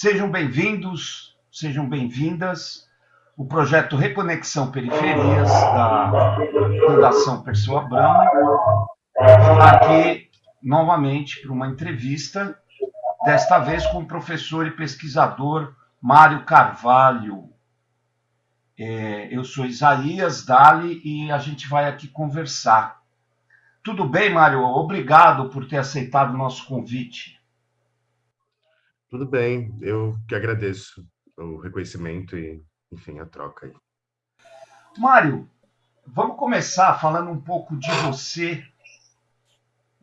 Sejam bem-vindos, sejam bem-vindas. O projeto Reconexão Periferias da Fundação Perseu Abramo está aqui novamente para uma entrevista, desta vez com o professor e pesquisador Mário Carvalho. É, eu sou Isaías Dali e a gente vai aqui conversar. Tudo bem, Mário? Obrigado por ter aceitado o nosso convite. Tudo bem, eu que agradeço o reconhecimento e, enfim, a troca aí. Mário, vamos começar falando um pouco de você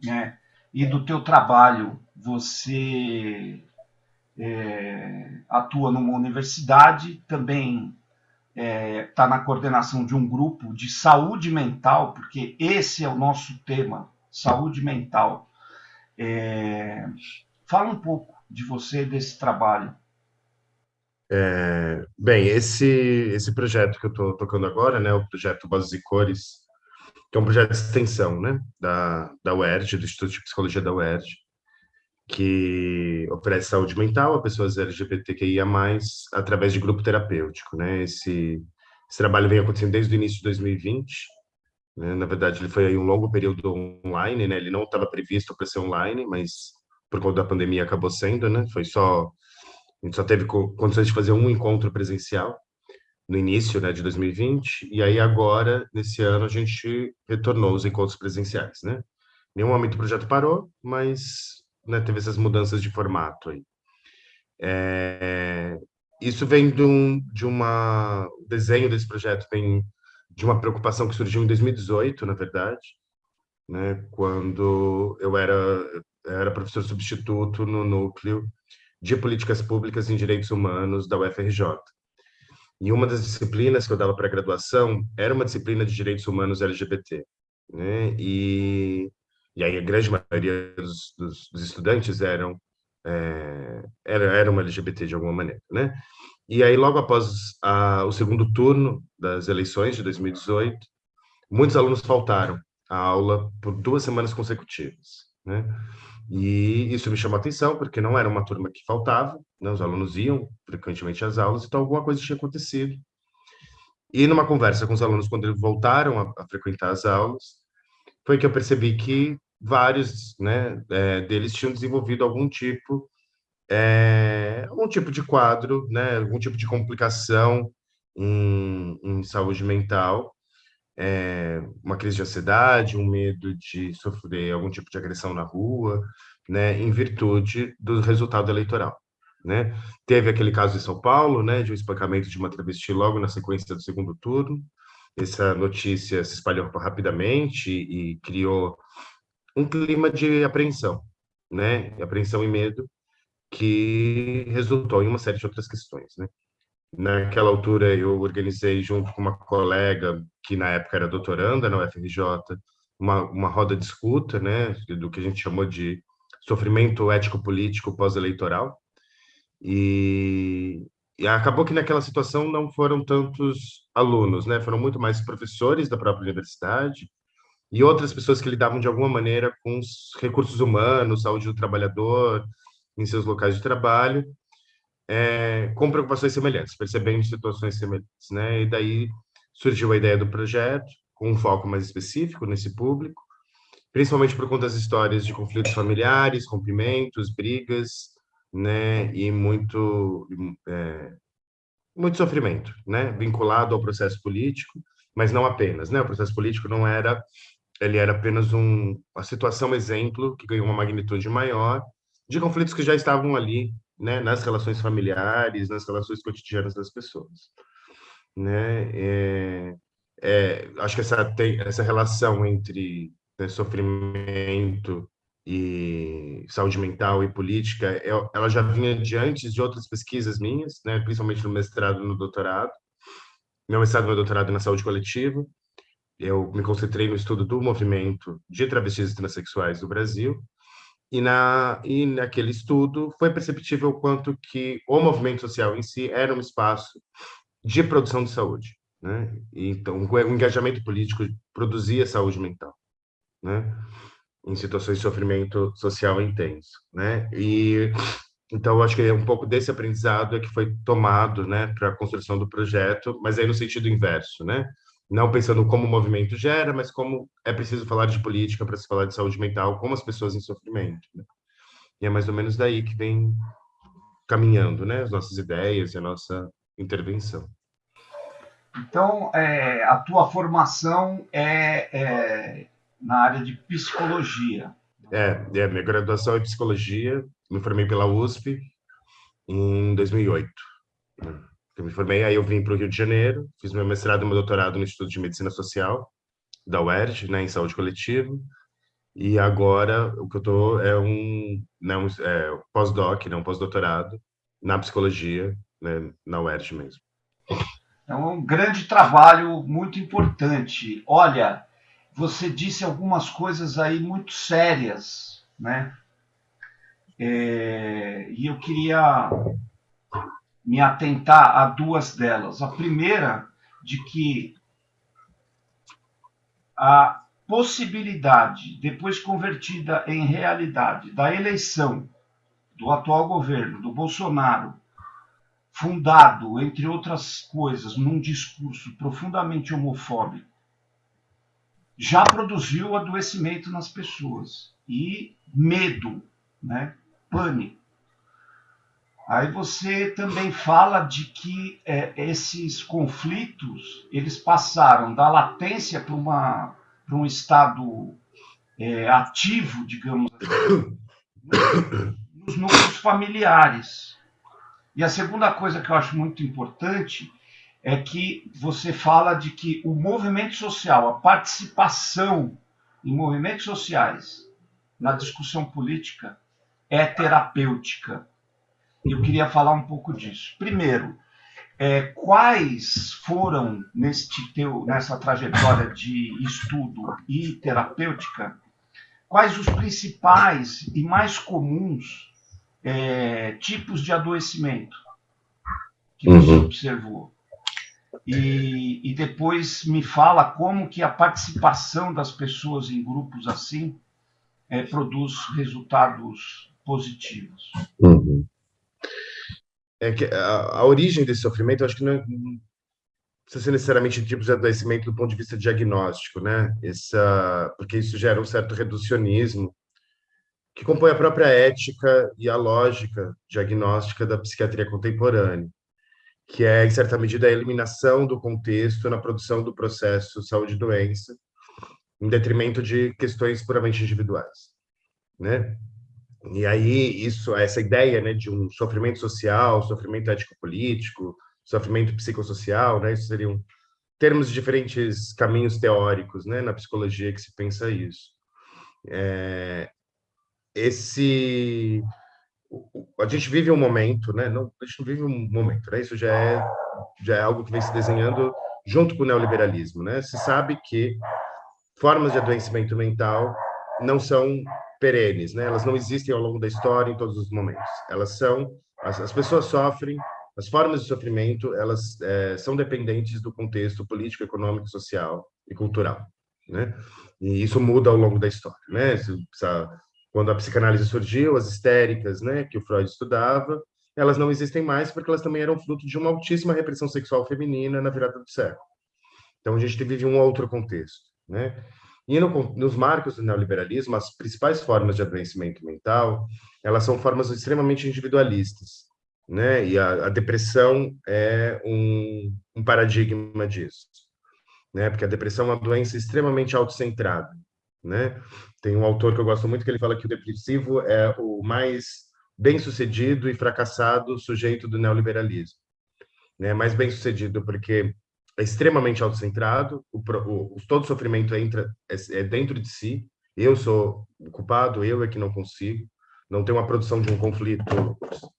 né, e do teu trabalho. Você é, atua numa universidade, também está é, tá na coordenação de um grupo de saúde mental, porque esse é o nosso tema, saúde mental. É, fala um pouco de você desse trabalho? É, bem, esse, esse projeto que eu estou tocando agora, né, o projeto Vozes e Cores, que é um projeto de extensão né, da, da UERJ, do Instituto de Psicologia da UERJ, que oferece saúde mental a pessoas LGBTQIA+, através de grupo terapêutico. Né? Esse, esse trabalho vem acontecendo desde o início de 2020, né? na verdade ele foi um longo período online, né? ele não estava previsto para ser online, mas por conta da pandemia acabou sendo, né? Foi só a gente só teve condições de fazer um encontro presencial no início, né, de 2020, e aí agora nesse ano a gente retornou os encontros presenciais, né? Nenhum momento o projeto parou, mas né, teve essas mudanças de formato aí. É, isso vem de, um, de uma o desenho desse projeto vem de uma preocupação que surgiu em 2018, na verdade, né, quando eu era era professor substituto no núcleo de políticas públicas em direitos humanos da UFRJ. E uma das disciplinas que eu dava para graduação era uma disciplina de direitos humanos LGBT, né? E e aí a grande maioria dos, dos, dos estudantes eram é, era, eram LGBT de alguma maneira, né? E aí logo após a, o segundo turno das eleições de 2018, muitos alunos faltaram à aula por duas semanas consecutivas, né? E isso me chamou a atenção, porque não era uma turma que faltava, né? os alunos iam frequentemente às aulas, então alguma coisa tinha acontecido. E numa conversa com os alunos, quando eles voltaram a, a frequentar as aulas, foi que eu percebi que vários né, é, deles tinham desenvolvido algum tipo é, algum tipo de quadro, né, algum tipo de complicação em, em saúde mental, é, uma crise de ansiedade, um medo de sofrer algum tipo de agressão na rua, né, em virtude do resultado eleitoral. Né? Teve aquele caso em São Paulo, né, de um espancamento de uma travesti logo na sequência do segundo turno. Essa notícia se espalhou rapidamente e criou um clima de apreensão, né, apreensão e medo, que resultou em uma série de outras questões, né? Naquela altura, eu organizei, junto com uma colega, que na época era doutoranda na UFRJ, uma, uma roda de escuta, né, do que a gente chamou de sofrimento ético-político pós-eleitoral. E, e acabou que naquela situação não foram tantos alunos, né, foram muito mais professores da própria universidade e outras pessoas que lidavam de alguma maneira com os recursos humanos, saúde do trabalhador, em seus locais de trabalho, é, com preocupações semelhantes, percebendo situações semelhantes, né? E daí surgiu a ideia do projeto, com um foco mais específico nesse público, principalmente por conta das histórias de conflitos familiares, rompimentos, brigas, né? E muito, é, muito sofrimento, né? Vinculado ao processo político, mas não apenas, né? O processo político não era, ele era apenas um, uma situação exemplo que ganhou uma magnitude maior de conflitos que já estavam ali né, nas relações familiares, nas relações cotidianas das pessoas. Né? É, é, acho que essa, tem, essa relação entre né, sofrimento e saúde mental e política, é, ela já vinha de antes de outras pesquisas minhas, né, principalmente no mestrado e no doutorado. Meu mestrado e meu doutorado na saúde coletiva. Eu me concentrei no estudo do movimento de travestis e transexuais do Brasil, e, na, e naquele estudo foi perceptível o quanto que o movimento social em si era um espaço de produção de saúde. Né? Então, o engajamento político produzia saúde mental, né? em situações de sofrimento social intenso. Né? E Então, acho que é um pouco desse aprendizado é que foi tomado, né, para a construção do projeto, mas aí no sentido inverso, né? Não pensando como o movimento gera, mas como é preciso falar de política para se falar de saúde mental, como as pessoas em sofrimento. Né? E é mais ou menos daí que vem caminhando, né, as nossas ideias e a nossa intervenção. Então, é, a tua formação é, é, na área de psicologia. É, é, minha graduação é psicologia, me formei pela USP em 2008. Eu me formei, aí eu vim para o Rio de Janeiro, fiz meu mestrado e meu doutorado no Instituto de Medicina Social da UERJ, né, em saúde coletiva, e agora o que eu tô é um, não, né, é, pós-doc, não né, pós-doutorado na psicologia, né, na UERJ mesmo. É um grande trabalho, muito importante. Olha, você disse algumas coisas aí muito sérias, né? É, e eu queria me atentar a duas delas. A primeira, de que a possibilidade, depois convertida em realidade, da eleição do atual governo, do Bolsonaro, fundado, entre outras coisas, num discurso profundamente homofóbico, já produziu adoecimento nas pessoas e medo, né? pânico. Aí você também fala de que é, esses conflitos eles passaram da latência para uma para um estado é, ativo, digamos assim, nos núcleos familiares. E a segunda coisa que eu acho muito importante é que você fala de que o movimento social, a participação em movimentos sociais na discussão política é terapêutica. Eu queria falar um pouco disso. Primeiro, é, quais foram neste teu, nessa trajetória de estudo e terapêutica, quais os principais e mais comuns é, tipos de adoecimento que você uhum. observou. E, e, depois me fala como que a participação das pessoas em grupos assim é, produz resultados positivos. Uhum. É que a, a, origem desse sofrimento, eu acho que não, é, não precisa ser necessariamente tipos de adoecimento do ponto de vista diagnóstico, né? Essa, porque isso gera um certo reducionismo que compõe a própria ética e a lógica diagnóstica da psiquiatria contemporânea, que é, em certa medida, a eliminação do contexto na produção do processo saúde-doença, em detrimento de questões puramente individuais, né? E aí isso, essa ideia, né, de um sofrimento social, sofrimento ético-político, sofrimento psicossocial, né, isso seriam termos de diferentes caminhos teóricos, né, na psicologia que se pensa isso. É, esse a gente vive um momento, né? Não, a gente não vive um momento, né? Isso já é já é algo que vem se desenhando junto com o neoliberalismo, né? Se sabe que formas de adoecimento mental não são perenes, né? Elas não existem ao longo da história em todos os momentos. Elas são as, as pessoas sofrem, as formas de sofrimento elas é, são dependentes do contexto político, econômico, social e cultural, né? E isso muda ao longo da história, né? Quando a psicanálise surgiu, as histéricas, né, que o Freud estudava, elas não existem mais porque elas também eram fruto de uma altíssima repressão sexual feminina na virada do século. Então a gente vive um outro contexto, né? E no, nos marcos do neoliberalismo, as principais formas de adoecimento mental, elas são formas extremamente individualistas, né? E a, a depressão é um, um paradigma disso, né? Porque a depressão é uma doença extremamente autocentrada, né? Tem um autor que eu gosto muito que ele fala que o depressivo é o mais bem-sucedido e fracassado sujeito do neoliberalismo. Né? Mais bem-sucedido porque é extremamente autocentrado, o, o, todo sofrimento entra é, é, dentro de si. Eu sou o culpado, eu é que não consigo. Não tem uma produção de um conflito,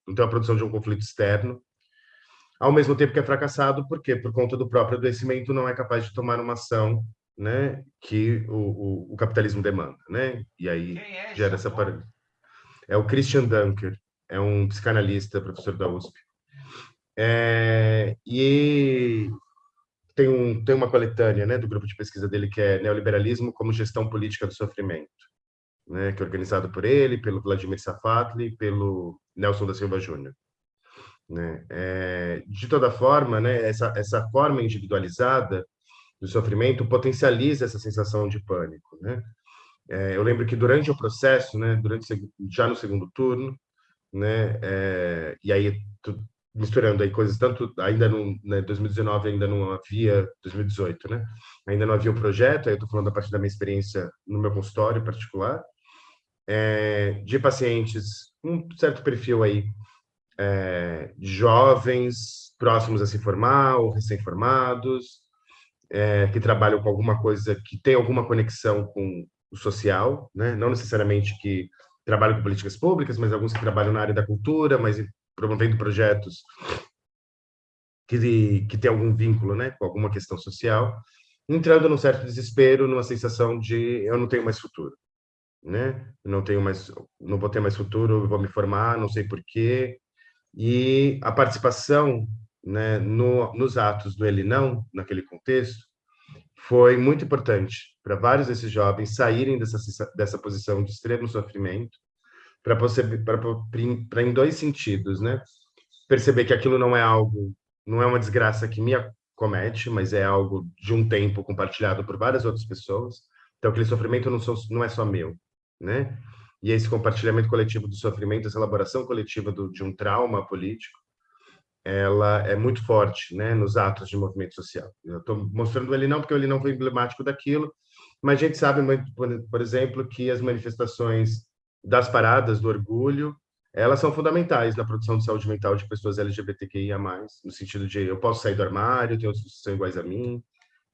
não tem uma produção de um conflito externo. Ao mesmo tempo que é fracassado, por quê? Por conta do próprio adoecimento, não é capaz de tomar uma ação né, que o, o, o capitalismo demanda, né? E aí é gera essa parada. É o Christian Dunker, é um psicanalista, professor da USP. É, e tem, um, tem uma coletânea né, do grupo de pesquisa dele que é Neoliberalismo como Gestão Política do Sofrimento. né, que é organizado por ele, pelo Vladimir Safatli pelo Nelson da Silva Júnior. Né? É, de toda forma, né, essa, essa forma individualizada do sofrimento potencializa essa sensação de pânico. Né? É, eu lembro que durante o processo, né, durante já no segundo turno, né, é, e aí tu, misturando aí coisas tanto ainda no né, 2019 ainda não havia 2018, né, ainda não havia o projeto. Aí eu estou falando a partir da minha experiência no meu consultório particular é, de pacientes um certo perfil aí é, jovens próximos a se formar ou recém-formados, é, que trabalham com alguma coisa que tem alguma conexão com o social, né? não necessariamente que trabalham com políticas públicas, mas alguns que trabalham na área da cultura, mas promovendo projetos que, que tem algum vínculo né, com alguma questão social, entrando num certo desespero, numa sensação de eu não tenho mais futuro né? Não tenho mais, não vou ter mais futuro, vou me formar, não sei porquê. E a participação, né, no, nos atos do Ele Não, naquele contexto, foi muito importante para vários desses jovens saírem dessa, dessa posição de extremo sofrimento, para em dois sentidos, né? Perceber que aquilo não é algo, não é uma desgraça que me acomete, mas é algo de um tempo compartilhado por várias outras pessoas. Então, aquele sofrimento não, sou, não é só meu, né? E esse compartilhamento coletivo do sofrimento, essa elaboração coletiva do, de um trauma político, ela é muito forte, né, nos atos de movimento social. Eu estou mostrando ele não porque ele não foi emblemático daquilo, mas a gente sabe, por exemplo, que as manifestações das paradas do orgulho, elas são fundamentais na produção de saúde mental de pessoas LGBTQIA+, no sentido de eu posso sair do armário, tem outros que são iguais a mim,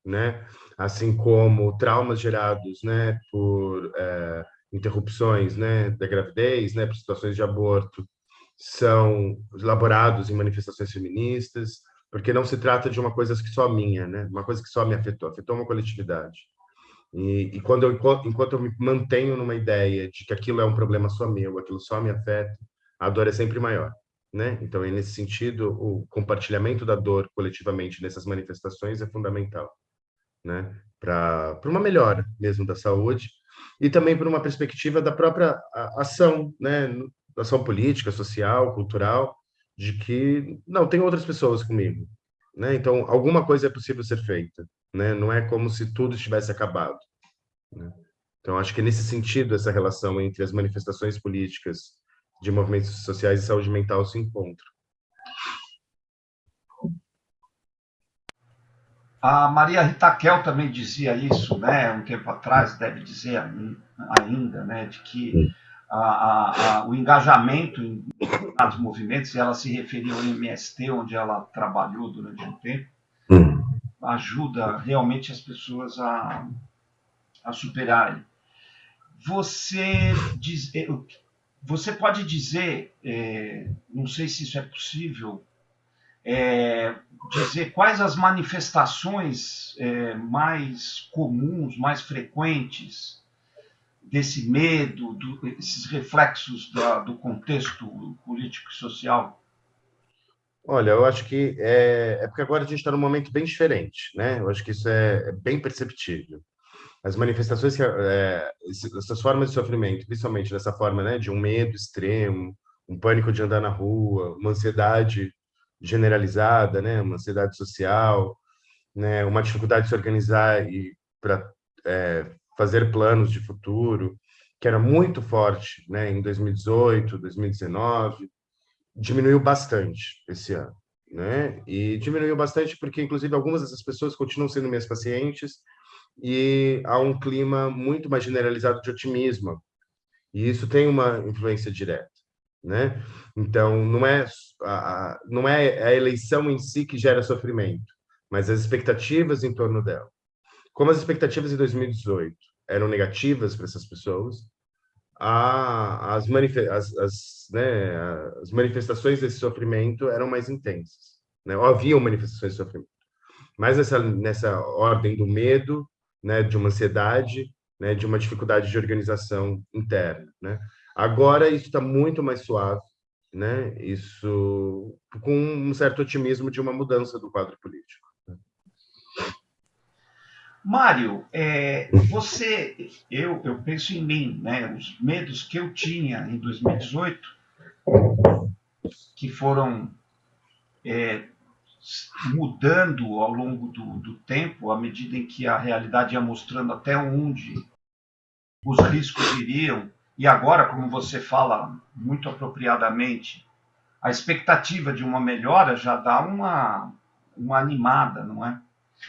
né? Assim como traumas gerados, né, por é, interrupções né, da gravidez, né, por situações de aborto, são elaborados em manifestações feministas, porque não se trata de uma coisa que só minha, né, uma coisa que só me afetou, afetou uma coletividade. E, e quando eu, enquanto eu me mantenho numa ideia de que aquilo é um problema só meu, aquilo só me afeta, a dor é sempre maior. Né? Então, nesse sentido, o compartilhamento da dor coletivamente nessas manifestações é fundamental, né? Para uma melhora mesmo da saúde e também por uma perspectiva da própria ação, né, ação política, social, cultural, de que não tem outras pessoas comigo, né? Então alguma coisa é possível ser feita, né? Não é como se tudo estivesse acabado. Né? Então acho que nesse sentido essa relação entre as manifestações políticas de movimentos sociais e saúde mental se encontra. A Maria Ritaquel também dizia isso, né, um tempo atrás, deve dizer ainda, né, de que a, a, a, o engajamento em determinados movimentos, e ela se referia ao MST, onde ela trabalhou durante um tempo, hum. Ajuda realmente as pessoas a, a superarem. Você, diz, eh, você pode dizer, é, não sei se isso é possível, é, dizer quais as manifestações é, mais comuns, mais frequentes desse medo, do, esses reflexos da, do contexto político e social? Olha, eu acho que é, é porque agora a gente está num momento bem diferente, né? Eu acho que isso é, é bem perceptível. As manifestações, é, essas formas de sofrimento, principalmente dessa forma, né, de um medo extremo, um pânico de andar na rua, uma ansiedade generalizada, né, uma ansiedade social, né, uma dificuldade de se organizar e para é, fazer planos de futuro, que era muito forte, né, em 2018, 2019, diminuiu bastante esse ano, né? E diminuiu bastante porque inclusive algumas dessas pessoas continuam sendo minhas pacientes e há um clima muito mais generalizado de otimismo. E isso tem uma influência direta né? Então, não é a, não é a eleição em si que gera sofrimento, mas as expectativas em torno dela. Como as expectativas em 2018 eram negativas para essas pessoas, a, as, as, as, né, as manifestações desse sofrimento eram mais intensas. Né? Ou haviam manifestações de sofrimento. Mas nessa, nessa ordem do medo, né, de uma ansiedade, né, de uma dificuldade de organização interna. Né? Agora isso está muito mais suave, né? Isso com um certo otimismo de uma mudança do quadro político. Mário, é, você, eu, eu penso em mim, né? Os medos que eu tinha em 2018, que foram é, mudando ao longo do, do, tempo, à medida em que a realidade ia mostrando até onde os riscos iriam. E agora, como você fala muito apropriadamente, a expectativa de uma melhora já dá uma, uma animada, não é?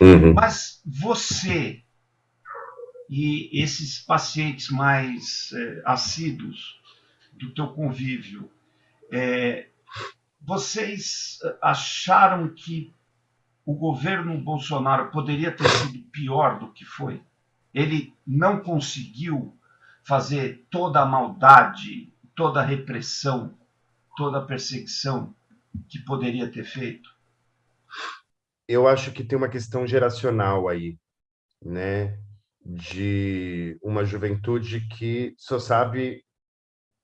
Uhum. Mas você e esses pacientes mais é, assíduos do teu convívio, é, vocês acharam que o governo Bolsonaro poderia ter sido pior do que foi? Ele não conseguiu fazer toda a maldade, toda a repressão, toda a perseguição que poderia ter feito? Eu acho que tem uma questão geracional aí, né? De uma juventude que só sabe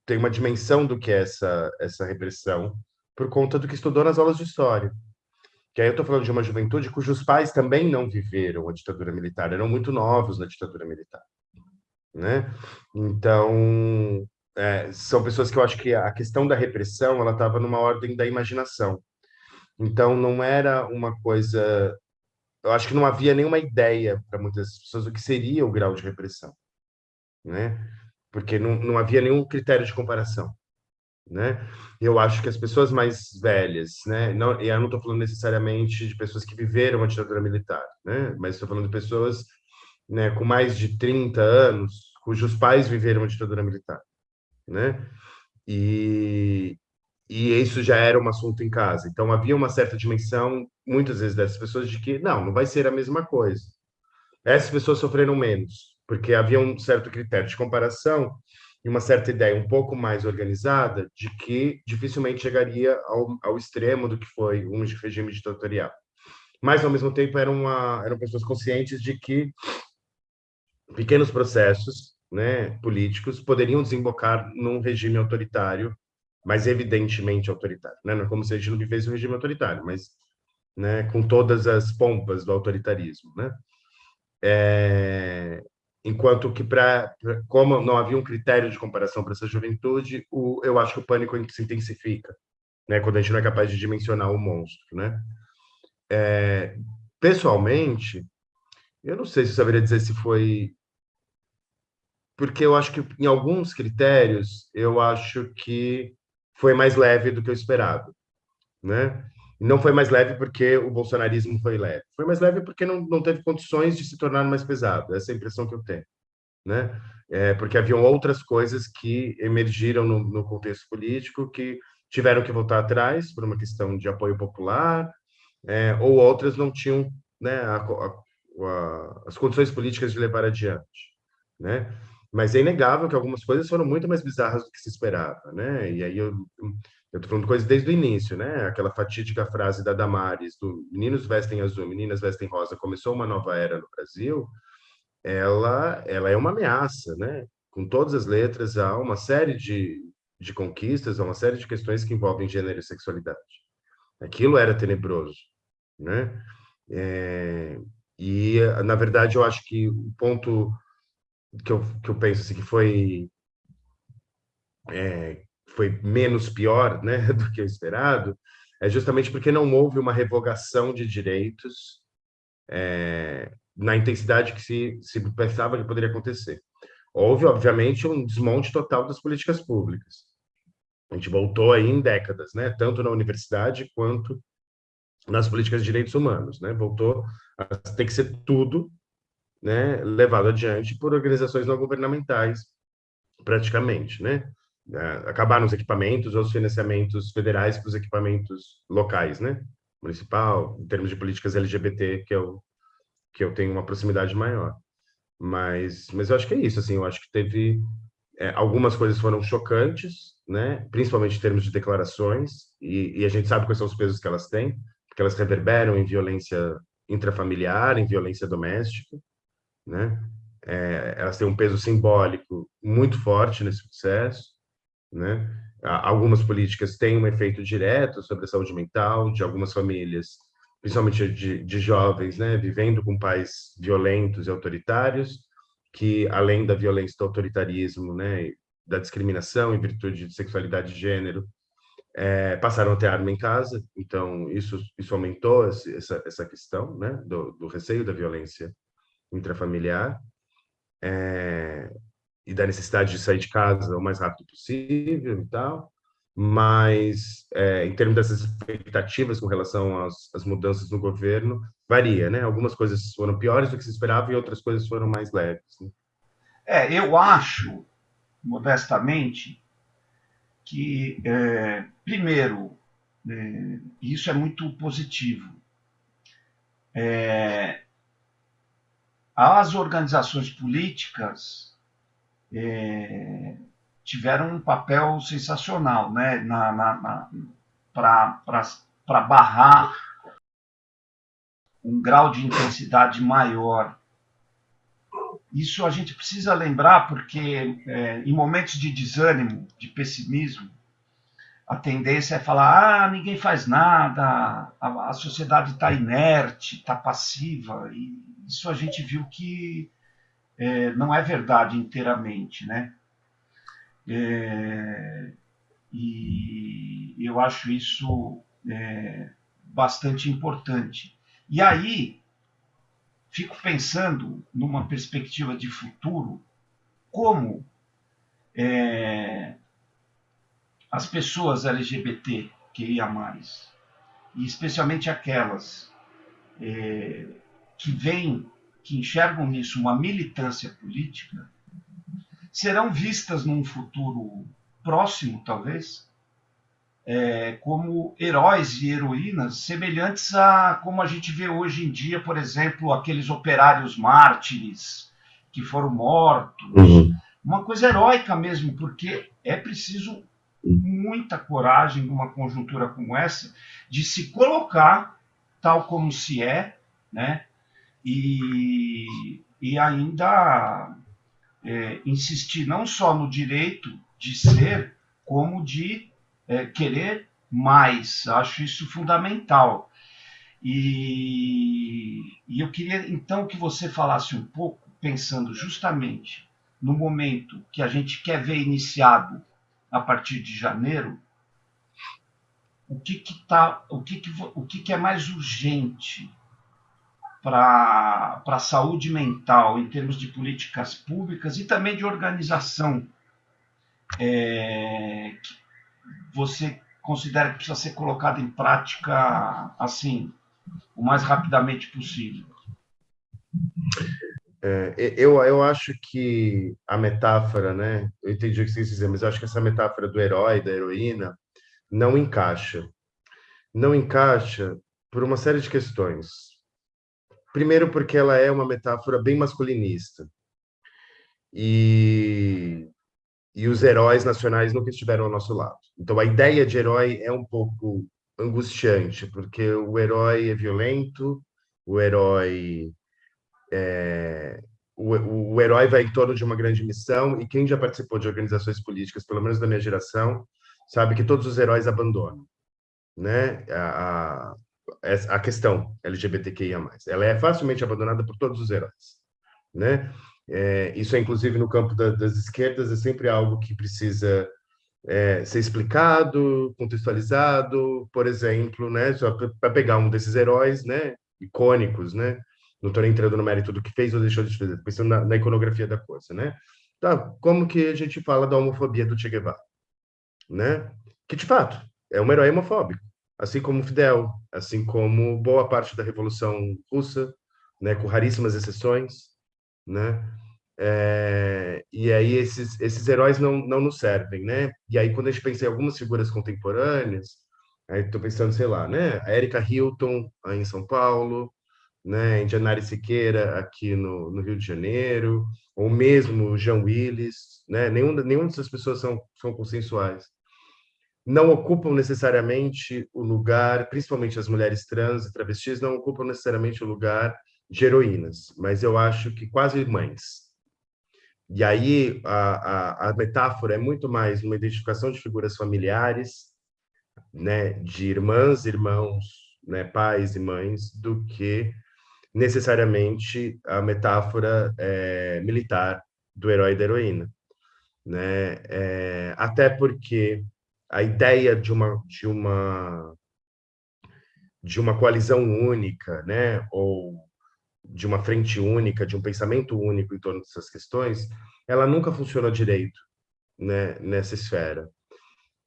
tem uma dimensão do que é essa essa repressão por conta do que estudou nas aulas de história. Que aí eu estou falando de uma juventude cujos pais também não viveram a ditadura militar, eram muito novos na ditadura militar, né? Então é, são pessoas que eu acho que a questão da repressão ela estava numa ordem da imaginação então, não era uma coisa. Eu acho que não havia nenhuma ideia para muitas pessoas do que seria o grau de repressão, né? Porque não, não havia nenhum critério de comparação, né? Eu acho que as pessoas mais velhas, né? Não, e eu não estou falando necessariamente de pessoas que viveram a ditadura militar, né? Mas estou falando de pessoas né, com mais de 30 anos, cujos pais viveram a ditadura militar, né? E, e isso já era um assunto em casa. Então havia uma certa dimensão, muitas vezes dessas pessoas, de que não, não vai ser a mesma coisa. Essas pessoas sofreram menos, porque havia um certo critério de comparação e uma certa ideia um pouco mais organizada de que dificilmente chegaria ao, ao extremo do que foi um regime ditatorial. Mas, ao mesmo tempo, eram, uma, eram pessoas conscientes de que pequenos processos né, políticos poderiam desembocar num regime autoritário mas evidentemente autoritário. Né? Não é como se a gente não vivesse um regime autoritário, mas né, com todas as pompas do autoritarismo. Né? É, enquanto que, pra, pra, como não havia um critério de comparação para essa juventude, o, eu acho que o pânico se intensifica, né, quando a gente não é capaz de dimensionar o monstro. Né? É, pessoalmente, eu não sei se eu saberia dizer se foi porque eu acho que em alguns critérios eu acho que foi mais leve do que eu esperava, né? Não foi mais leve porque o bolsonarismo foi leve. Foi mais leve porque não, não teve condições de se tornar mais pesado. Essa é a impressão que eu tenho, né? É, porque haviam outras coisas que emergiram no, no contexto político que tiveram que voltar atrás por uma questão de apoio popular, é, ou outras não tinham né, a, a, a, as condições políticas de levar adiante, né? Mas é inegável que algumas coisas foram muito mais bizarras do que se esperava, né? E aí eu eu tô falando coisas desde o início, né? Aquela fatídica frase da Damares do meninos vestem azul, meninas vestem rosa, começou uma nova era no Brasil. Ela ela é uma ameaça, né? Com todas as letras há uma série de de conquistas, há uma série de questões que envolvem gênero e sexualidade. Aquilo era tenebroso, né? É, e na verdade eu acho que o ponto que eu, que eu penso assim, que foi é, foi menos pior né, do que o esperado, é justamente porque não houve uma revogação de direitos é, na intensidade que se, se pensava que poderia acontecer. Houve, obviamente, um desmonte total das políticas públicas. A gente voltou aí em décadas, né, tanto na universidade quanto nas políticas de direitos humanos. Né, voltou a ter que ser tudo né, levado adiante por organizações não governamentais, praticamente, né? É, acabar nos equipamentos ou os financiamentos federais para os equipamentos locais, né? Municipal, em termos de políticas LGBT, que eu, que eu tenho uma proximidade maior. Mas, mas eu acho que é isso, assim, eu acho que teve... É, algumas coisas foram chocantes, né? Principalmente em termos de declarações, e, e a gente sabe quais são os pesos que elas têm, porque elas reverberam em violência intrafamiliar, em violência doméstica, né? É, elas têm um peso simbólico muito forte nesse processo, né? Algumas políticas têm um efeito direto sobre a saúde mental de algumas famílias principalmente de, de jovens, né, vivendo com pais violentos e autoritários, que além da violência do autoritarismo, né, da discriminação em virtude de sexualidade de gênero, é, passaram a ter arma em casa, então isso, isso aumentou essa, essa questão né, do, do receio da violência intrafamiliar é, e da necessidade de sair de casa o mais rápido possível e tal, mas é, em termos dessas expectativas com relação às, às, mudanças no governo, varia, né? Algumas coisas foram piores do que se esperava e outras coisas foram mais leves. Né? É, eu acho, modestamente, que, é, primeiro, é, isso é muito positivo. É, as organizações políticas é, tiveram um papel sensacional né, na, na, na para barrar um grau de intensidade maior. Isso a gente precisa lembrar porque é, em momentos de desânimo, de pessimismo, a tendência é falar: ah, ninguém faz nada, a, a sociedade está inerte, está passiva. E isso a gente viu que é, não é verdade inteiramente, né? É, e eu acho isso é, bastante importante. E aí, fico pensando numa perspectiva de futuro, como é, as pessoas LGBT que ia mais, e especialmente aquelas é, que veem, que enxergam nisso uma militância política, serão vistas num futuro próximo, talvez, é, como heróis e heroínas semelhantes a como a gente vê hoje em dia, por exemplo, aqueles operários mártires que foram mortos. Uhum. Uma coisa heróica mesmo, porque é preciso muita coragem numa conjuntura como essa de se colocar tal como se é, né? E, e ainda é, insistir não só no direito de ser, como de é, querer mais. Acho isso fundamental. E, e eu queria então que você falasse um pouco, pensando justamente no momento que a gente quer ver iniciado a partir de janeiro, o que que tá, o que que, o que, que é mais urgente para a saúde mental, em termos de políticas públicas e também de organização, é, que você considera que precisa ser colocado em prática assim, o mais rapidamente possível? É, eu, eu acho que a metáfora, né? Eu entendi o que você quis mas eu acho que essa metáfora do herói, da heroína, não encaixa. Não encaixa por uma série de questões. Primeiro, porque ela é uma metáfora bem masculinista. E, e os heróis nacionais nunca estiveram ao nosso lado. Então, a ideia de herói é um pouco angustiante, porque o herói é violento, o herói é, o, o, herói vai em torno de uma grande missão e quem já participou de organizações políticas, pelo menos da minha geração, sabe que todos os heróis abandonam, né? A questão LGBTQIA+. Ela é facilmente abandonada por todos os heróis, né? É, isso é, inclusive, no campo da, das esquerdas, é sempre algo que precisa é, ser explicado, contextualizado, por exemplo, né? Só para pegar um desses heróis, né? Icônicos, né? Não estou entrando no mérito do que fez ou deixou de fazer, pensando na, na iconografia da coisa, né? Tá, como que a gente fala da homofobia do Che Guevara, né? Que, de fato, é um herói homofóbico, assim como Fidel, assim como boa parte da Revolução Russa, né, com raríssimas exceções, né? É, e aí esses, esses heróis não, não nos servem, né? E aí quando a gente pensa em algumas figuras contemporâneas, aí estou pensando, sei lá, né? A Erika Hilton, aí em São Paulo, né? Janari Siqueira, aqui no, no Rio de Janeiro, ou mesmo Jean Willis, né? Nenhum, nenhuma dessas pessoas são, são consensuais não ocupam necessariamente o lugar, principalmente as mulheres trans e travestis, não ocupam necessariamente o lugar de heroínas, mas eu acho que quase mães. E aí a, a, a metáfora é muito mais uma identificação de figuras familiares, né, de irmãs, irmãos, né, pais e mães, do que necessariamente a metáfora é, militar do herói e da heroína. Né? É, até porque a ideia de uma, de uma, de uma coalizão única, né? ou de uma frente única, de um pensamento único em torno dessas questões, ela nunca funcionou direito né, nessa esfera.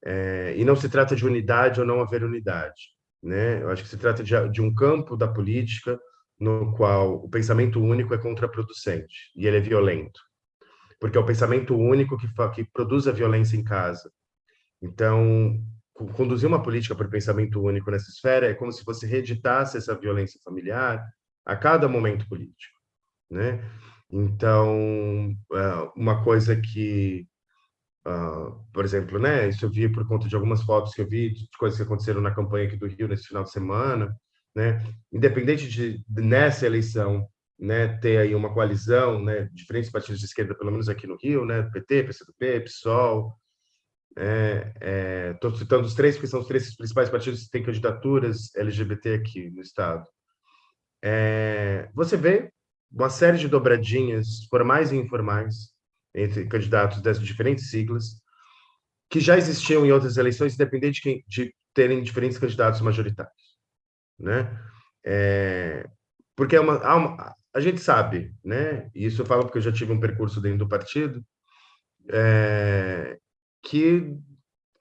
É, e não se trata de unidade ou não haver unidade. Né? Eu acho que se trata de, de um campo da política no qual o pensamento único é contraproducente e ele é violento. Porque é o pensamento único que, que produz a violência em casa. Então, conduzir uma política por pensamento único nessa esfera é como se você reeditasse essa violência familiar a cada momento político, né? Então, é, uma coisa que, uh, por exemplo, né, isso eu vi por conta de algumas fotos que eu vi de coisas que aconteceram na campanha aqui do Rio nesse final de semana, né? Independente de nessa eleição, né, ter aí uma coalizão, né, diferentes partidos de esquerda, pelo menos aqui no Rio, né, PT, PCdoB, PSOL, estou é, é, citando os três, porque são os três principais partidos que têm candidaturas LGBT aqui no estado. É, você vê uma série de dobradinhas, formais e informais, entre candidatos dessas diferentes siglas, que já existiam em outras eleições, independente de, de terem diferentes candidatos majoritários. Né? É, porque é uma, uma, a gente sabe, né? e isso eu falo porque eu já tive um percurso dentro do partido, é, que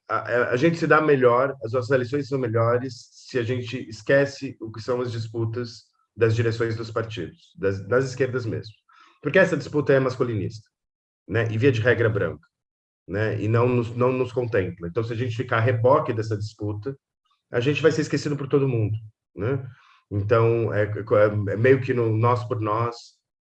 a, a, gente se dá melhor, as nossas eleições são melhores se a gente esquece o que são as disputas das direções dos partidos, das, das esquerdas mesmo. Porque essa disputa é masculinista, né? E via de regra branca, né? E não nos, não nos contempla. Então, se a gente ficar a reboque dessa disputa, a gente vai ser esquecido por todo mundo, né? Então, é, é, é meio que no nós por nós,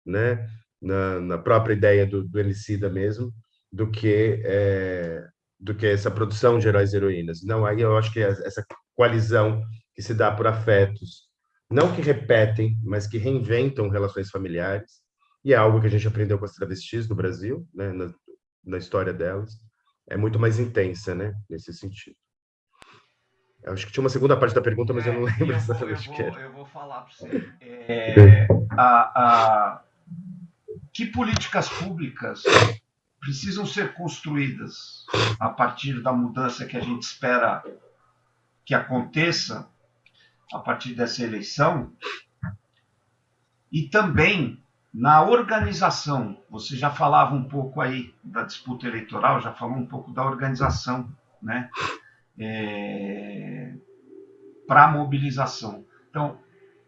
né? Na, na própria ideia do, do Elicida mesmo, do que é, do que essa produção de heróis e heroínas. Não, aí eu acho que essa coalizão que se dá por afetos, não que repetem, mas que reinventam relações familiares, e é algo que a gente aprendeu com as travestis do Brasil, né, na, na história delas, é muito mais intensa, né, nesse sentido. Eu acho que tinha uma segunda parte da pergunta, mas é, eu não lembro eu exatamente o que era. Eu vou falar para você. É, a, a, que políticas públicas precisam ser construídas a partir da mudança que a gente espera que aconteça a partir dessa eleição e também na organização. Você já falava um pouco aí da disputa eleitoral, já falou um pouco da organização, né? É, para mobilização. Então,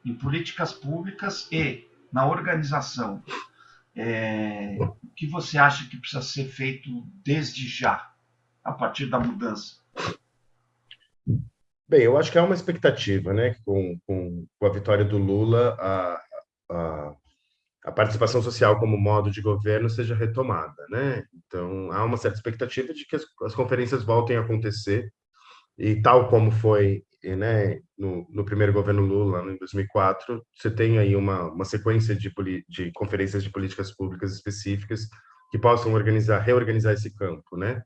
em políticas públicas e na organização é, o que você acha que precisa ser feito desde já, a partir da mudança? Bem, eu acho que há uma expectativa, né, com, com, com a vitória do Lula, a, a, a, participação social como modo de governo seja retomada, né? Então, há uma certa expectativa de que as, as conferências voltem a acontecer e tal como foi né, no, no, primeiro governo Lula, em 2004, você tem aí uma, uma sequência de, de conferências de políticas públicas específicas que possam organizar, reorganizar esse campo, né?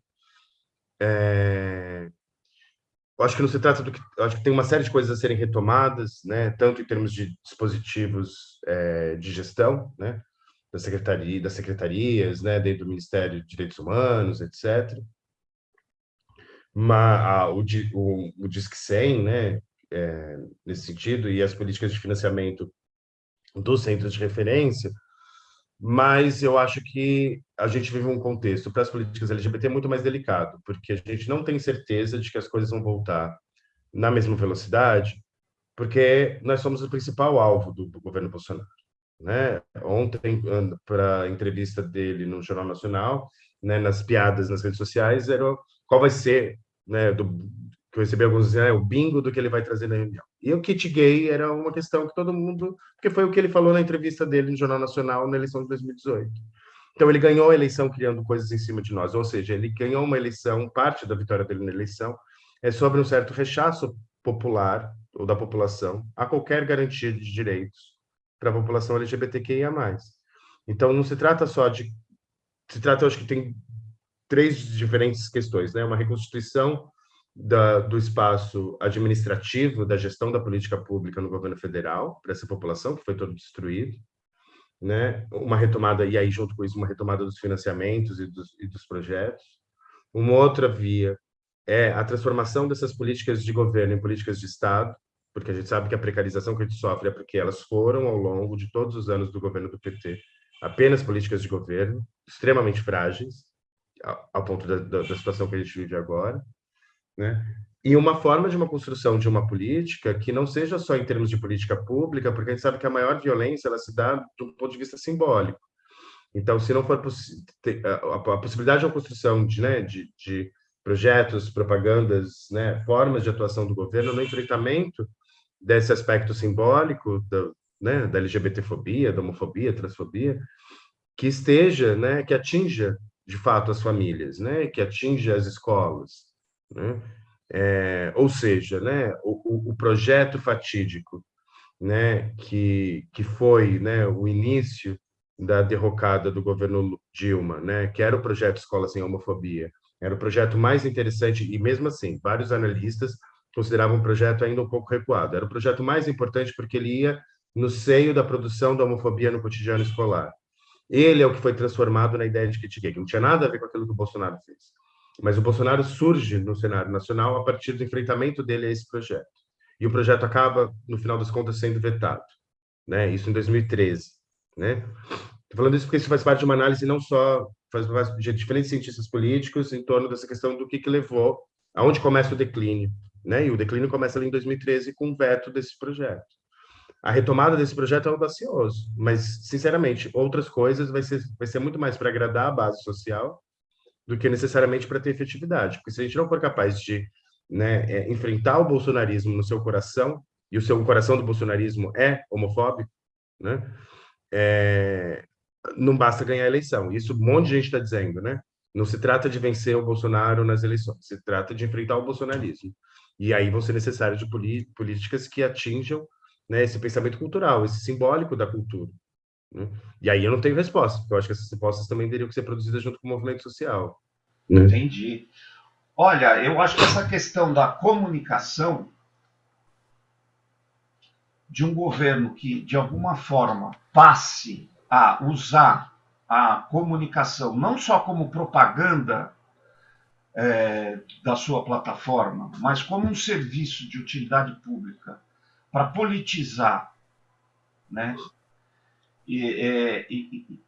É, acho que não se trata do que, acho que tem uma série de coisas a serem retomadas, né? Tanto em termos de dispositivos é, de gestão, né? Da secretaria, das secretarias, né? Dentro do Ministério de Direitos Humanos, etc uma, o, o, o Disque 100, né, é, nesse sentido, e as políticas de financiamento dos centros de referência, mas eu acho que a gente vive um contexto para as políticas LGBT muito mais delicado, porque a gente não tem certeza de que as coisas vão voltar na mesma velocidade, porque nós somos o principal alvo do governo Bolsonaro. Né? Ontem, para a entrevista dele no Jornal Nacional, né, nas piadas nas redes sociais, era qual vai ser né, do, que eu recebi alguns dizendo, é o bingo do que ele vai trazer na reunião. E o kit gay era uma questão que todo mundo, porque foi o que ele falou na entrevista dele no Jornal Nacional na eleição de 2018. Então ele ganhou a eleição criando coisas em cima de nós, ou seja, ele ganhou uma eleição, parte da vitória dele na eleição é sobre um certo rechaço popular ou da população a qualquer garantia de direitos para a população LGBTQIA+. Então não se trata só de se trata, eu acho que tem três diferentes questões, né? Uma reconstituição da, do espaço administrativo da gestão da política pública no governo federal para essa população que foi todo destruído, né? Uma retomada e aí junto com isso uma retomada dos financiamentos e dos, e dos projetos. Uma outra via é a transformação dessas políticas de governo em políticas de Estado, porque a gente sabe que a precarização que a gente sofre é porque elas foram, ao longo de todos os anos do governo do PT, apenas políticas de governo, extremamente frágeis, ao ponto da, da, da situação que a gente vive agora, né? E uma forma de uma construção de uma política que não seja só em termos de política pública, porque a gente sabe que a maior violência ela se dá do ponto de vista simbólico. Então, se não for a, a possibilidade de uma construção de, né, de, de projetos, propagandas, né, formas de atuação do governo no enfrentamento desse aspecto simbólico da, né, da LGBTfobia, da homofobia, transfobia, que esteja, né, que atinja de fato as famílias, né, que atinja as escolas, né, é, ou seja, né, o, o, projeto fatídico, né, que que foi, né, o início da derrocada do governo Dilma, né, que era o projeto Escola sem Homofobia, era o projeto mais interessante e mesmo assim vários analistas consideravam o projeto ainda um pouco recuado. Era o projeto mais importante porque ele ia no seio da produção da homofobia no cotidiano escolar. Ele é o que foi transformado na ideia de kit gay, que não tinha nada a ver com aquilo que o Bolsonaro fez. Mas o Bolsonaro surge no cenário nacional a partir do enfrentamento dele a esse projeto. E o projeto acaba, no final das contas, sendo vetado. Né? Isso em 2013. Né? Estou falando isso porque isso faz parte de uma análise não só faz parte de diferentes cientistas políticos em torno dessa questão do que, que levou, aonde começa o declínio né? E o declínio começa ali em 2013 com o veto desse projeto. A retomada desse projeto é audacioso, mas, sinceramente, outras coisas vai ser, vai ser muito mais para agradar a base social do que necessariamente para ter efetividade. Porque se a gente não for capaz de né, é, enfrentar o bolsonarismo no seu coração, e o seu coração do bolsonarismo é homofóbico, né, é, não basta ganhar a eleição. Isso um monte de gente está dizendo, né? Não se trata de vencer o Bolsonaro nas eleições, se trata de enfrentar o bolsonarismo. E aí vão ser necessárias de políticas que atinjam né, esse pensamento cultural, esse simbólico da cultura. Né? E aí eu não tenho resposta, porque eu acho que essas respostas também teriam que ser produzidas junto com o movimento social. Né? Entendi. Olha, eu acho que essa questão da comunicação de um governo que, de alguma forma, passe a usar a comunicação não só como propaganda é, da sua plataforma, mas como um serviço de utilidade pública para politizar, né? E, é, e,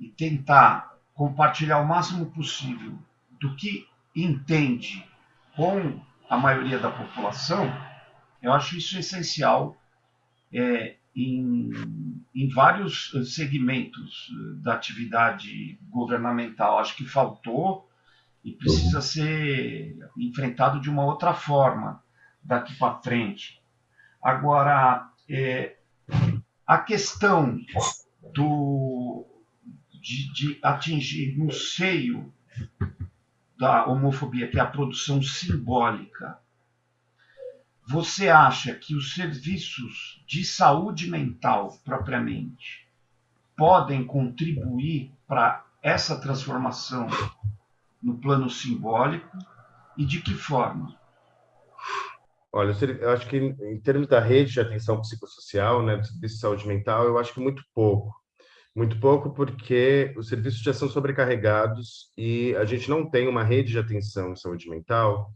e, tentar compartilhar o máximo possível do que entende com a maioria da população, eu acho isso essencial é, em, em vários segmentos da atividade governamental. Acho que faltou e precisa ser enfrentado de uma outra forma daqui para frente. Agora, é, a questão do, de, de atingir no seio da homofobia, que é a produção simbólica, você acha que os serviços de saúde mental, propriamente, podem contribuir para essa transformação no plano simbólico e de que forma? Olha, eu acho que em termos da rede de atenção psicossocial, né, do serviço de saúde mental, eu acho que muito pouco. Muito pouco porque os serviços já são sobrecarregados e a gente não tem uma rede de atenção em saúde mental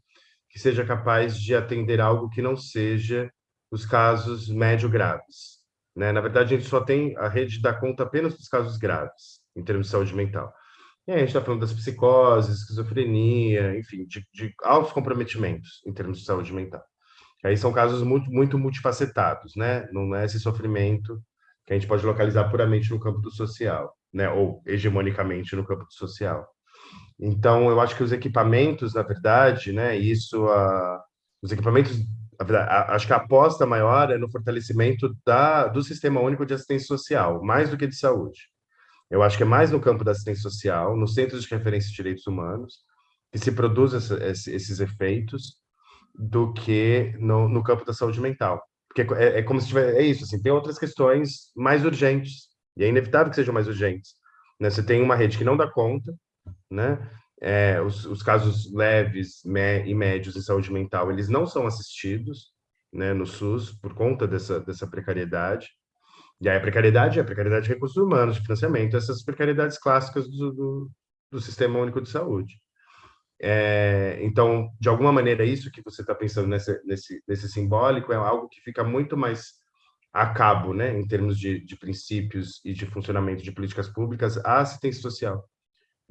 que seja capaz de atender algo que não seja os casos médio graves. Né? Na verdade, a gente só tem a rede dá conta apenas dos casos graves em termos de saúde mental. E aí a gente está falando das psicoses, esquizofrenia, enfim, de, de altos comprometimentos em termos de saúde mental. Aí são casos muito, muito multifacetados, né? Não é esse sofrimento que a gente pode localizar puramente no campo do social, né? Ou hegemonicamente no campo do social. Então, eu acho que os equipamentos, na verdade, né? Isso, a, os equipamentos, a a, acho que a aposta maior é no fortalecimento da, do Sistema Único de Assistência Social, mais do que de saúde. Eu acho que é mais no campo da assistência social, nos centros de referência de direitos humanos, que se produz essa, esses efeitos, do que no, no, campo da saúde mental. Porque é, é como se tiver, é isso, assim, tem outras questões mais urgentes, e é inevitável que sejam mais urgentes. Né? Você tem uma rede que não dá conta, né? é, os, os, casos leves me, e médios em saúde mental, eles não são assistidos né, no SUS por conta dessa, dessa precariedade. E aí a precariedade é a precariedade de recursos humanos, de financiamento, essas precariedades clássicas do, do, do Sistema Único de Saúde. É, então, de alguma maneira, isso que você está pensando nesse, nesse, nesse simbólico é algo que fica muito mais a cabo, né, em termos de, de princípios e de funcionamento de políticas públicas, a assistência social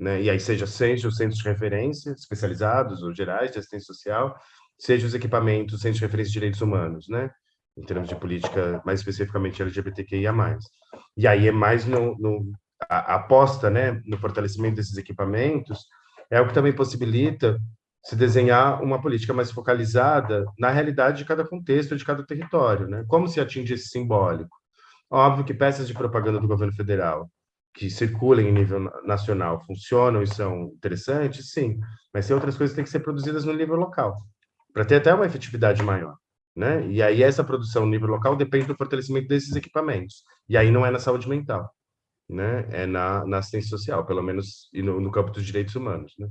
né? E aí seja seja os centros de referência especializados ou gerais de assistência social, seja os equipamentos, centros de referência de direitos humanos, né? Em termos de política, mais especificamente LGBTQIA+. E aí é mais no, no a, a aposta, né, no fortalecimento desses equipamentos, é o que também possibilita se desenhar uma política mais focalizada na realidade de cada contexto, de cada território, né? Como se atinge esse simbólico? Óbvio que peças de propaganda do governo federal, que circulam em nível nacional funcionam e são interessantes, sim, mas tem outras coisas que têm que ser produzidas no nível local, para ter até uma efetividade maior. Né? E aí essa produção no nível local depende do fortalecimento desses equipamentos. E aí não é na saúde mental, né? É na, na assistência social, pelo menos e no, no campo dos direitos humanos, né?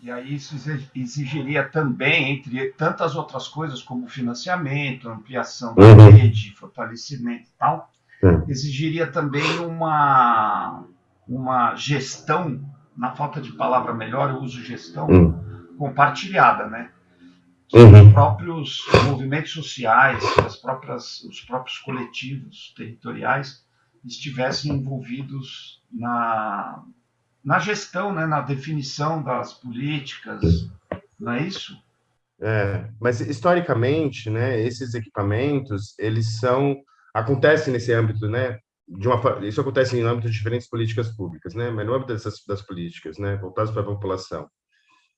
E aí isso exigiria também, entre tantas outras coisas, como financiamento, ampliação da uhum. rede, fortalecimento e tal, é. exigiria também uma, uma gestão, na falta de palavra melhor, eu uso gestão hum. compartilhada, né? Que uhum. os próprios movimentos sociais, as próprias, os próprios coletivos territoriais estivessem envolvidos na, na gestão, né, na definição das políticas, não é isso? É, mas historicamente, né, esses equipamentos, eles são acontece nesse âmbito, né? De uma, isso acontece em âmbito de diferentes políticas públicas, né? Mas no âmbito dessas das políticas, né? Voltadas para a população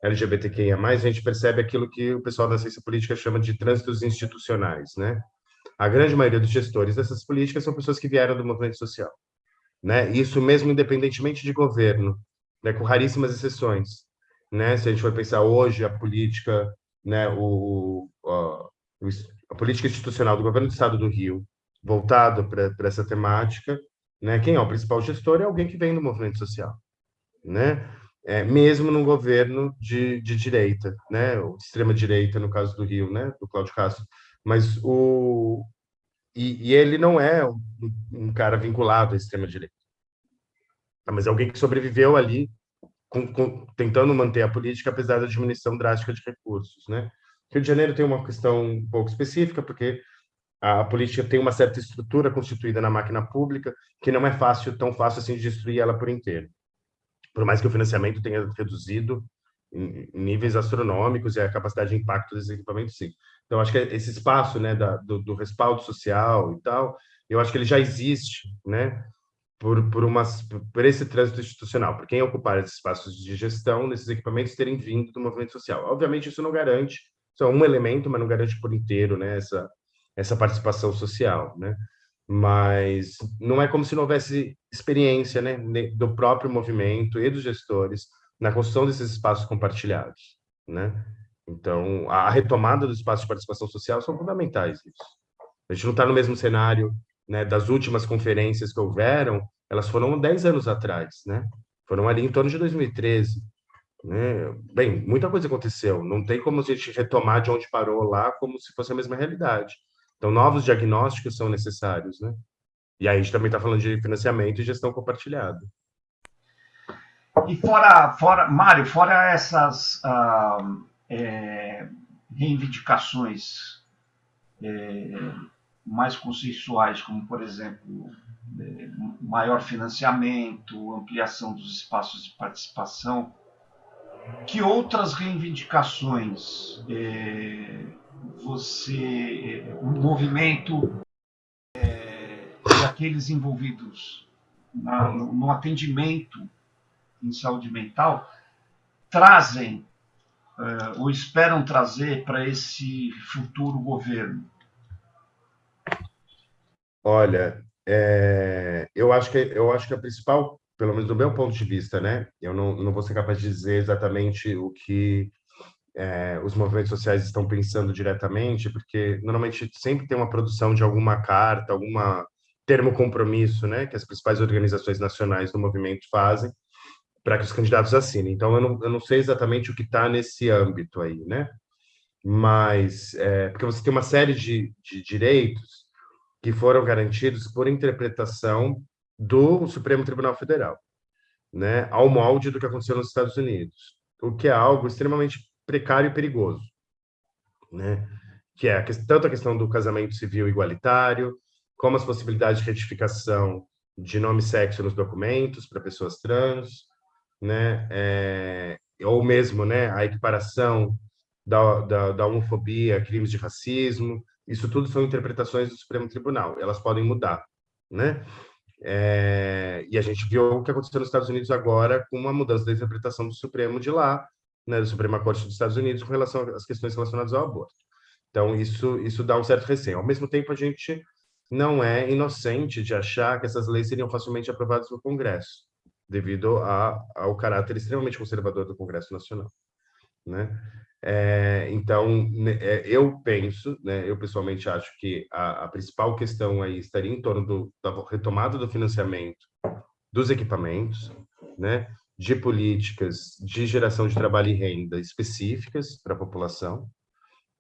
LGBTQIA+, a gente percebe aquilo que o pessoal da ciência política chama de trânsitos institucionais, né? A grande maioria dos gestores dessas políticas são pessoas que vieram do movimento social, né? Isso mesmo independentemente de governo, né? Com raríssimas exceções, né? Se a gente for pensar hoje a política, né? O, a, a política institucional do governo do Estado do Rio, voltado para essa temática, né? Quem é o principal gestor é alguém que vem do movimento social, né? É, mesmo num governo de, de direita, né? Ou extrema direita, no caso do Rio, né? Do Cláudio Castro. Mas o e, e ele não é um, um, cara vinculado à extrema direita, tá? mas é alguém que sobreviveu ali, com, com, tentando manter a política apesar da diminuição drástica de recursos, né? Rio de Janeiro tem uma questão um pouco específica porque a política tem uma certa estrutura constituída na máquina pública que não é fácil, tão fácil assim de destruir ela por inteiro. Por mais que o financiamento tenha reduzido em níveis astronômicos e a capacidade de impacto desses equipamentos, sim. Então, acho que esse espaço né, da, do, do, respaldo social e tal, eu acho que ele já existe, né, por, por, uma, por esse trânsito institucional, por quem ocupar esses espaços de gestão desses equipamentos terem vindo do movimento social. Obviamente, isso não garante, isso é um elemento, mas não garante por inteiro né, essa, essa participação social, né? Mas não é como se não houvesse experiência, né, do próprio movimento e dos gestores na construção desses espaços compartilhados, né? Então, a retomada dos espaços de participação social são fundamentais. A gente não está no mesmo cenário né, das últimas conferências que houveram, elas foram 10 anos atrás, né? Foram ali em torno de 2013. Né? Bem, muita coisa aconteceu. Não tem como a gente retomar de onde parou lá como se fosse a mesma realidade. Então, novos diagnósticos são necessários, né? E aí a gente também está falando de financiamento e gestão compartilhada. E fora, fora Mário, fora essas ah, é, reivindicações é, mais consensuais, como, por exemplo, é, maior financiamento, ampliação dos espaços de participação, que outras reivindicações é, você, o movimento é, daqueles envolvidos na, no, no atendimento em saúde mental trazem uh, ou esperam trazer para esse futuro governo? Olha, é, eu acho que eu acho que a principal, pelo menos do meu ponto de vista, né? Eu não, não vou ser capaz de dizer exatamente o que é, os movimentos sociais estão pensando diretamente, porque normalmente sempre tem uma produção de alguma carta, alguma termo compromisso, né, que as principais organizações nacionais do movimento fazem, para que os candidatos assinem. Então, eu não, eu não sei exatamente o que está nesse âmbito aí, né? Mas, é, porque você tem uma série de, de direitos que foram garantidos por interpretação do Supremo Tribunal Federal, né? Ao molde do que aconteceu nos Estados Unidos, o que é algo extremamente precário e perigoso, né? Que é tanto a questão do casamento civil igualitário, como as possibilidades de retificação de nome e sexo nos documentos para pessoas trans, né? É, ou mesmo né, a equiparação da, da, da, homofobia, crimes de racismo, isso tudo são interpretações do Supremo Tribunal, elas podem mudar, né? É, e a gente viu o que aconteceu nos Estados Unidos agora com uma mudança da interpretação do Supremo de lá, né, do Suprema Corte dos Estados Unidos com relação às questões relacionadas ao aborto. Então, isso, isso dá um certo receio. Ao mesmo tempo, a gente não é inocente de achar que essas leis seriam facilmente aprovadas no Congresso devido a, ao caráter extremamente conservador do Congresso Nacional, né? É, então, né, é, eu penso, né, eu pessoalmente acho que a, a, principal questão aí estaria em torno do, da retomada do financiamento dos equipamentos, né, de políticas de geração de trabalho e renda específicas para a população,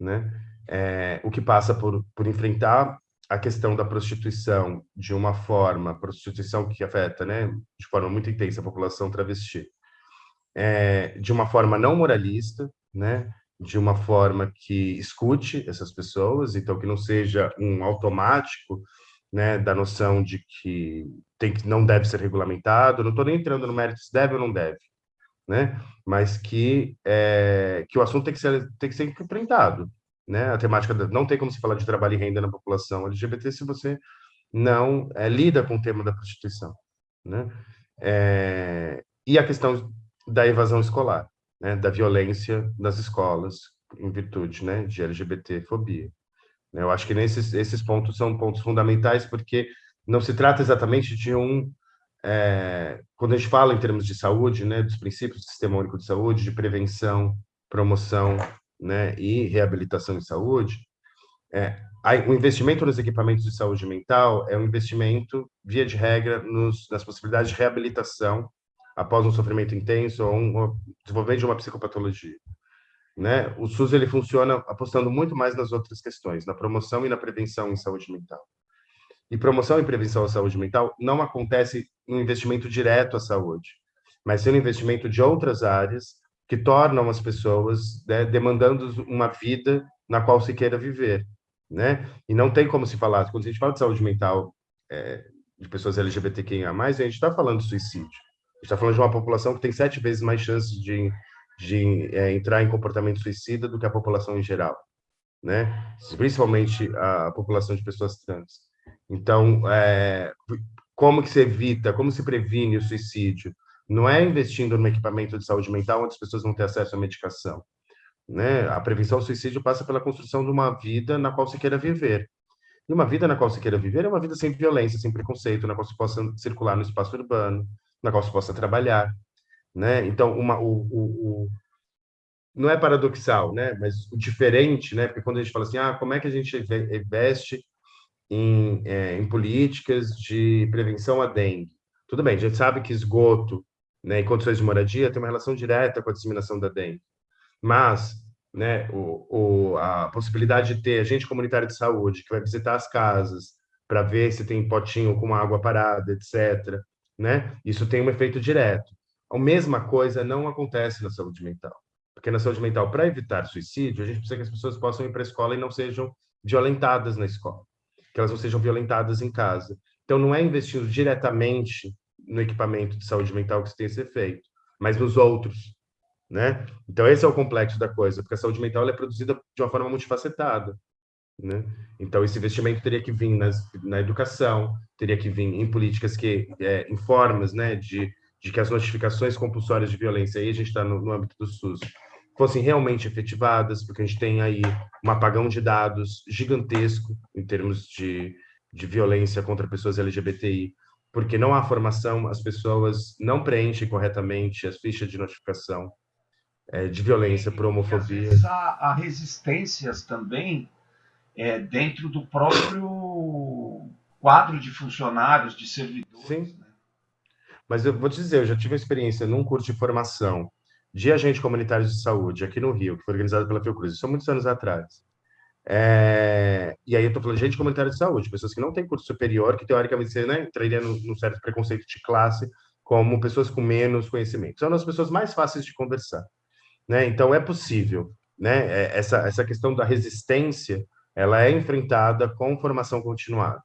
né, é, o que passa por, por enfrentar a questão da prostituição de uma forma, prostituição que afeta, né, de forma muito intensa a população travesti, é, de uma forma não moralista, né, de uma forma que escute essas pessoas, então que não seja um automático, né, da noção de que tem que não deve ser regulamentado. Não estou nem entrando no mérito se deve ou não deve, né, mas que é, que o assunto tem que ser tem que ser enfrentado, né? A temática não tem como se falar de trabalho e renda na população LGBT se você não é, lida com o tema da prostituição, né? É, e a questão da evasão escolar, né? Da violência nas escolas em virtude, né? De LGBT-fobia. Né? Eu acho que nesses esses pontos são pontos fundamentais porque não se trata exatamente de um é, quando a gente fala em termos de saúde, né, dos princípios do Sistema Único de Saúde, de prevenção, promoção né, e reabilitação em saúde, é, o investimento nos equipamentos de saúde mental é um investimento, via de regra, nos, nas possibilidades de reabilitação após um sofrimento intenso ou um desenvolvimento de uma psicopatologia. Né? O SUS ele funciona apostando muito mais nas outras questões, na promoção e na prevenção em saúde mental. E promoção e prevenção à saúde mental não acontece no investimento direto à saúde, mas no investimento de outras áreas que tornam as pessoas né, demandando uma vida na qual se queira viver, né? E não tem como se falar, quando a gente fala de saúde mental é, de pessoas LGBTQIA+, a gente está falando de suicídio. Está falando de uma população que tem sete vezes mais chances de, de é, entrar em comportamento suicida do que a população em geral, né? Principalmente a população de pessoas trans. Então, é, como que se evita, como se previne o suicídio? Não é investindo no equipamento de saúde mental onde as pessoas vão ter acesso à medicação. Né? A prevenção ao suicídio passa pela construção de uma vida na qual se queira viver. E uma vida na qual se queira viver é uma vida sem violência, sem preconceito, na qual se possa circular no espaço urbano, na qual se possa trabalhar. Né? Então, uma, o, o, o, não é paradoxal, né? mas o diferente, né? porque quando a gente fala assim, ah, como é que a gente investe em, é, em políticas de prevenção à dengue? Tudo bem, a gente sabe que esgoto né, em condições de moradia tem uma relação direta com a disseminação da dengue. Mas né, o, o, a possibilidade de ter agente comunitário de saúde que vai visitar as casas para ver se tem potinho com água parada, etc., né, isso tem um efeito direto. A mesma coisa não acontece na saúde mental. Porque na saúde mental, para evitar suicídio, a gente precisa que as pessoas possam ir para a escola e não sejam violentadas na escola, que elas não sejam violentadas em casa. Então, não é investindo diretamente no equipamento de saúde mental que isso tem esse efeito, mas nos outros, né? Então esse é o complexo da coisa, porque a saúde mental é produzida de uma forma multifacetada, né? Então esse investimento teria que vir nas, na educação, teria que vir em políticas que, é, em formas, né, de, de que as notificações compulsórias de violência, aí a gente está no, no âmbito do SUS, fossem realmente efetivadas, porque a gente tem aí um apagão de dados gigantesco em termos de, de violência contra pessoas LGBTI, porque não há formação, as pessoas não preenchem corretamente as fichas de notificação é, de violência por homofobia. há, há, resistências também é, dentro do próprio quadro de funcionários, de servidores. Sim. Né? Mas eu vou te dizer, eu já tive experiência num curso de formação de agente comunitário de saúde aqui no Rio, que foi organizado pela Fiocruz, isso há muitos anos atrás. É... E aí eu estou falando de agente comunitário de saúde, pessoas que não têm curso superior, que teoricamente você né, entraria num certo preconceito de classe, como pessoas com menos conhecimento. São as pessoas mais fáceis de conversar. Né? Então, é possível. Né? É, essa, essa questão da resistência, ela é enfrentada com formação continuada.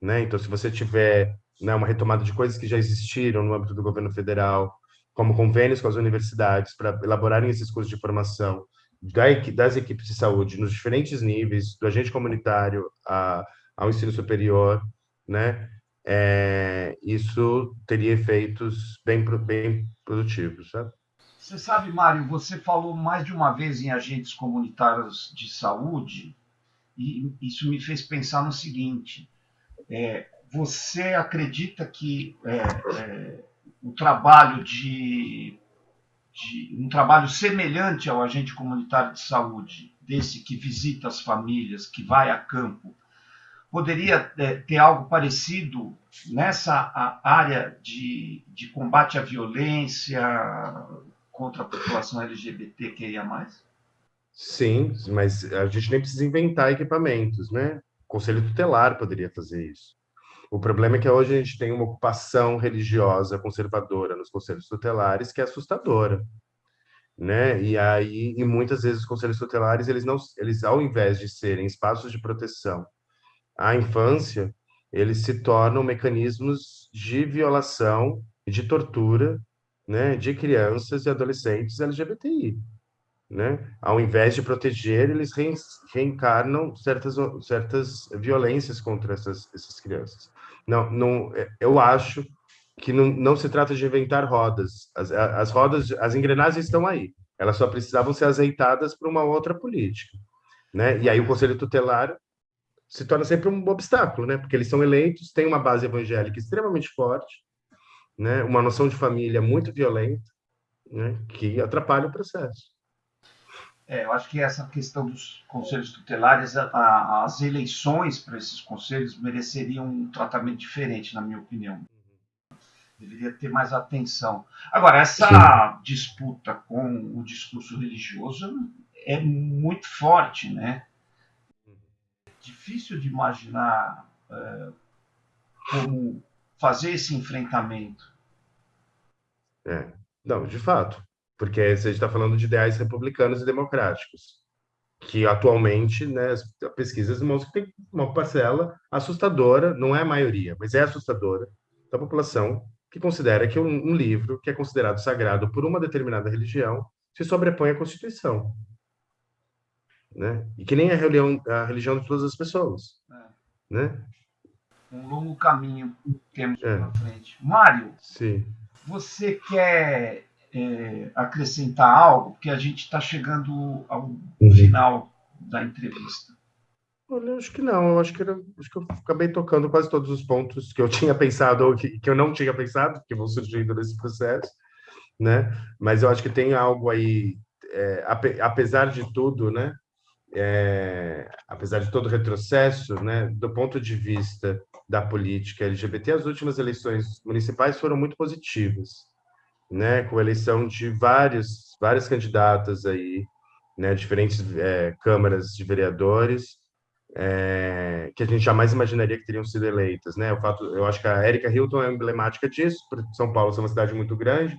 Né? Então, se você tiver né, uma retomada de coisas que já existiram no âmbito do governo federal, como convênios com as universidades para elaborarem esses cursos de formação das equipes de saúde nos diferentes níveis, do agente comunitário a, ao ensino superior, né? É, isso teria efeitos bem, bem produtivos, sabe? Você sabe, Mário, você falou mais de uma vez em agentes comunitários de saúde e isso me fez pensar no seguinte: é, você acredita que é, é, o trabalho de, de, um trabalho semelhante ao agente comunitário de saúde, desse que visita as famílias, que vai a campo, poderia é, ter algo parecido nessa área de, de combate à violência contra a população LGBTQIA+. Sim, mas a gente nem precisa inventar equipamentos, né? O Conselho Tutelar poderia fazer isso. O problema é que hoje a gente tem uma ocupação religiosa conservadora nos conselhos tutelares que é assustadora, né? E aí, e muitas vezes os conselhos tutelares, eles não, eles ao invés de serem espaços de proteção à infância, eles se tornam mecanismos de violação e de tortura, né, de crianças e adolescentes LGBTI, né? Ao invés de proteger, eles reencarnam certas certas violências contra essas essas crianças. Não, não, eu acho que não, não se trata de inventar rodas. As, as rodas, as engrenagens estão aí. Elas só precisavam ser azeitadas por uma outra política, né? E aí o conselho tutelar se torna sempre um obstáculo, né? Porque eles são eleitos, têm uma base evangélica extremamente forte, né? Uma noção de família muito violenta, né? Que atrapalha o processo. É, eu acho que essa questão dos conselhos tutelares, a, a, as eleições para esses conselhos mereceriam um tratamento diferente, na minha opinião. Deveria ter mais atenção. Agora, essa Sim. disputa com o discurso religioso é muito forte, né? difícil de imaginar é, como fazer esse enfrentamento. É, não, de fato, porque a gente está falando de ideais republicanos e democráticos, que atualmente, né, as pesquisas mostram que tem uma parcela assustadora, não é a maioria, mas é assustadora, da população que considera que um, um livro que é considerado sagrado por uma determinada religião se sobrepõe à Constituição né? E que nem a religião, a religião de todas as pessoas, é. né? Um longo caminho temos é. pela frente. Mário, Sim. você quer é, acrescentar algo? Porque a gente está chegando ao uhum. final da entrevista. Olha, acho que não. Eu acho que, era, acho que eu acabei tocando quase todos os pontos que eu tinha pensado ou que, que eu não tinha pensado, que vão surgindo nesse processo, né? Mas eu acho que tem algo aí, é, apesar de tudo, né? é, apesar de todo o retrocesso, né, do ponto de vista da política LGBT, as últimas eleições municipais foram muito positivas, né, com a eleição de vários, várias candidatas aí, né, diferentes é, câmaras de vereadores, é, que a gente jamais imaginaria que teriam sido eleitas, né? O fato, eu acho que a Erika Hilton é emblemática disso, São Paulo é uma cidade muito grande,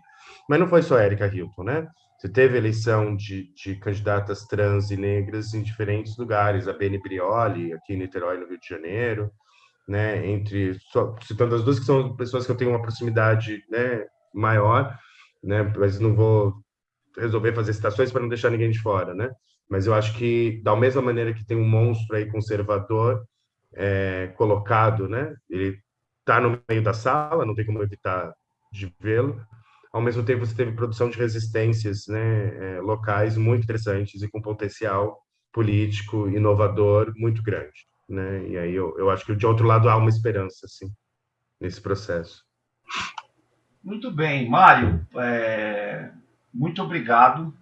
mas não foi só a Erika Hilton, né? Você teve eleição de, de candidatas trans e negras em diferentes lugares, a Beni Brioli, aqui em Niterói, no Rio de Janeiro, né, entre, só, citando as duas que são pessoas que eu tenho uma proximidade né, maior, né, mas não vou resolver fazer citações para não deixar ninguém de fora, né? Mas eu acho que, da mesma maneira que tem um monstro aí conservador é, colocado, né? Ele está no meio da sala, não tem como evitar de vê-lo, ao mesmo tempo você teve produção de resistências né, é, locais muito interessantes e com potencial político inovador muito grande. Né? E aí eu, eu acho que de outro lado há uma esperança assim, nesse processo. Muito bem, Mário, é, muito obrigado.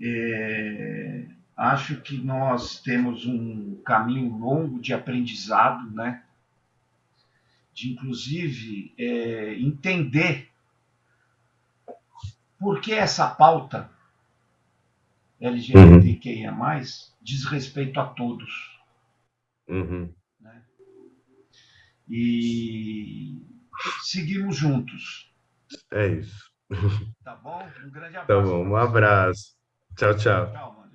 É, acho que nós temos um caminho longo de aprendizado, né? de inclusive é, entender por que essa pauta LGBTQIA+, uhum. diz respeito a todos. Uhum. Né? E seguimos juntos. É isso. Tá bom? Um grande abraço. Tá bom, um abraço. Tchau, tchau. tchau.